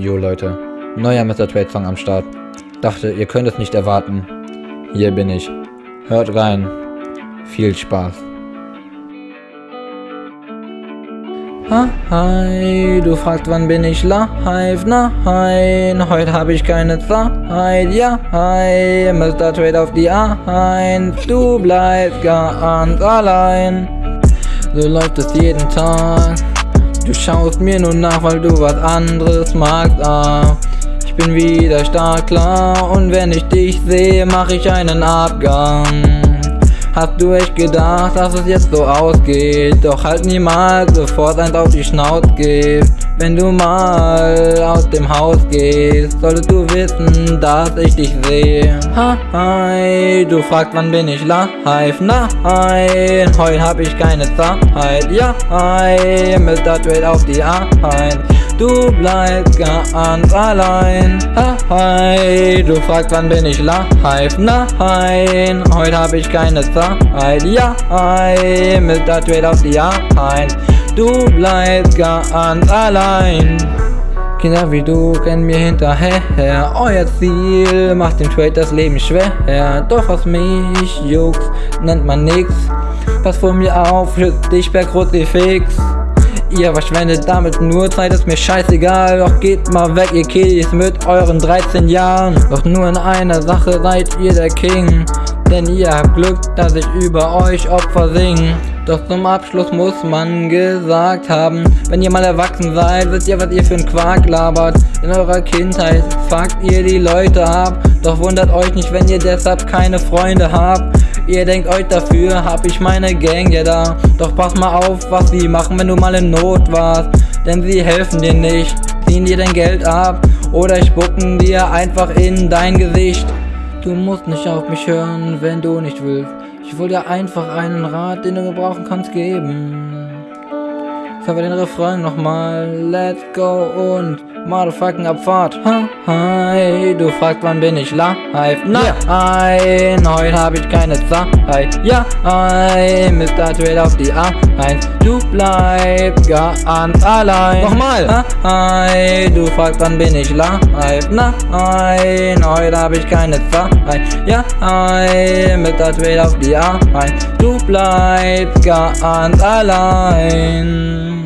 Jo Leute, neuer Mr. Trade Song am Start. Dachte, ihr könnt es nicht erwarten. Hier bin ich. Hört rein. Viel Spaß. Hi, du fragst, wann bin ich live? Nein, heute habe ich keine Zeit. Ja, hi, Mr. Trade auf die A1. Du bleibst ganz allein. So läuft es jeden Tag. Schaust mir nur nach, weil du was anderes magst, ah. Ich bin wieder stark klar und wenn ich dich sehe, mach ich einen Abgang. Hast du echt gedacht, dass es jetzt so ausgeht? Doch halt niemals, es eins auf die Schnauze geht. Wenn du mal aus dem Haus gehst, solltest du wissen, dass ich dich sehe. Hi, du fragst, wann bin ich live? Nein, heute hab ich keine Zeit. Ja, hi, Mr. Trade auf die A1. Du bleibst ganz allein. Hi, du fragst, wann bin ich live? Nein, heute hab ich keine Zeit. Ja, hi, Mr. Trade auf die A1. Du bleibst ganz allein. Kinder wie du rennen mir hinterher. Euer Ziel macht dem Trade das Leben schwer. Doch was mich juckt, nennt man nix. Pass vor mir auf, schützt dich per Kruzifix. Ihr verschwendet damit nur Zeit, ist mir scheißegal. Doch geht mal weg, ihr Kiddies mit euren 13 Jahren. Doch nur in einer Sache seid ihr der King. Denn ihr habt Glück, dass ich über euch Opfer sing. Doch zum Abschluss muss man gesagt haben, wenn ihr mal erwachsen seid, wisst ihr, was ihr für ein Quark labert. In eurer Kindheit fuckt ihr die Leute ab. Doch wundert euch nicht, wenn ihr deshalb keine Freunde habt. Ihr denkt euch dafür, hab ich meine Gang ja da. Doch pass mal auf, was sie machen, wenn du mal in Not warst. Denn sie helfen dir nicht, ziehen dir dein Geld ab oder spucken dir einfach in dein Gesicht. Du musst nicht auf mich hören, wenn du nicht willst. Ich will dir einfach einen Rat, den du gebrauchen kannst, geben. Sagen wir den Refrain nochmal. Let's go und Motherfucking Abfahrt. Hi, du fragst, wann bin ich live? Nein, yeah. heute hab ich keine Zeit. Ja, hi, Mr. Trade auf die A1. Du bleibst ganz allein. Nochmal. Hi, du fragst, wann bin ich live? Nein, heute hab ich keine Zeit. Ja, hi, Mr. Trade auf die A1. Du bleibst ganz allein.